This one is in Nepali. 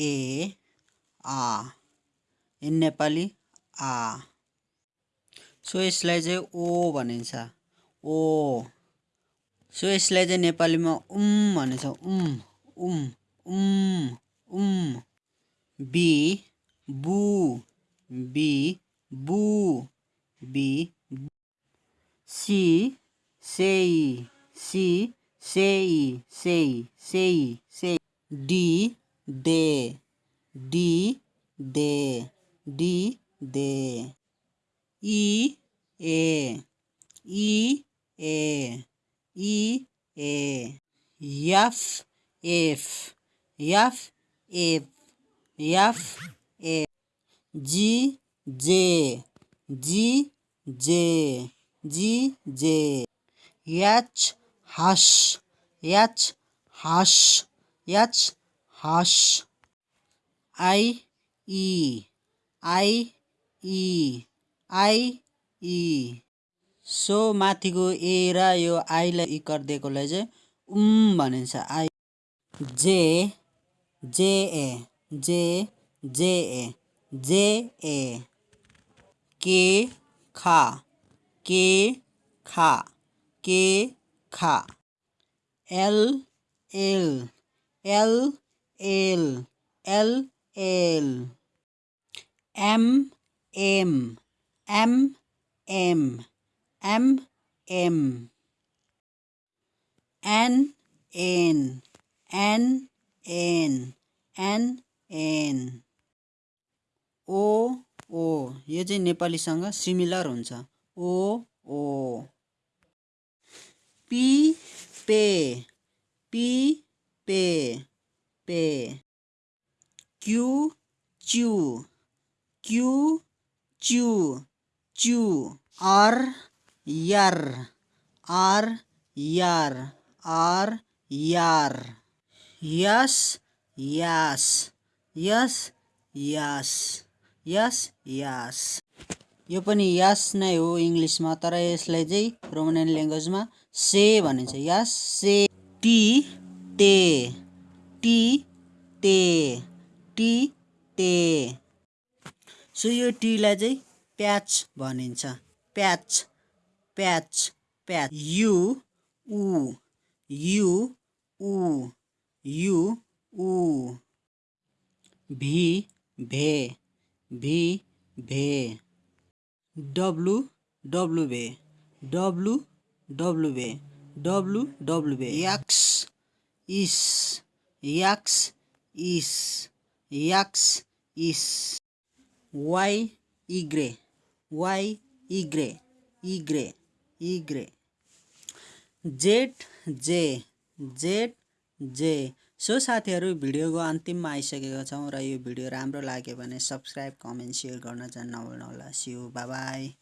ए आ इन नेपाली आ सो यसलाई चाहिँ ओ भनिन्छ। ओ सो यसलाई चाहिँ नेपालीमा उम भनिन्छ। उम उम उम उम। बी बु। बी बु। बी सी सेई। सी सेई सेई सेई सेई। D de d de d de. E a e a e. A f f f f f f g j. G j. G j. H hush h hush h हस आई ई आई ई आई ई सो माथिको ए र यो आईलाई इकर दिएकोलाई चाहिँ उम भनिन्छ। आई जे जे ए जे जे ए जे ए के खा के खा के खा L L L L L L M M M M M M N N N N N N O O यो चाहिँ नेपालीसँग सिमिलर हुन्छ। ओ ओ पी पे पी पे पे। क्यू च्यू क्यू च्यू च्यू आर यार आर यार आर यार यस यास यस यास यो पनि यास नै हो इङ्ग्लिसमा तर यसलाई चाहिँ रोमनियन ल्याङ्ग्वेजमा से भनिन्छ। यास से टी ते टी ते टी ते सो यो टीलाई चाहिँ प्याच भनिन्छ। प्याच प्याच प्याच। यु उ यु उ यु उ। भी भे भी भे। डब्लु डब्लु भे। डब्लु डब्लु भे। डब्लु डब्लु भे। याक्स इस। याक्स इस याक्स इस वाइ इग्रे वाइ इग्रे इग्रे इग्रे जेड जे जेड जे सो साथीहरू भिडियोको अन्तिममा आइसकेका छौँ र यो भिडियो राम्रो लाग्यो भने सब्सक्राइब कमेन्ट सेयर गर्न चाहिँ नभुल्नुहोला। See you by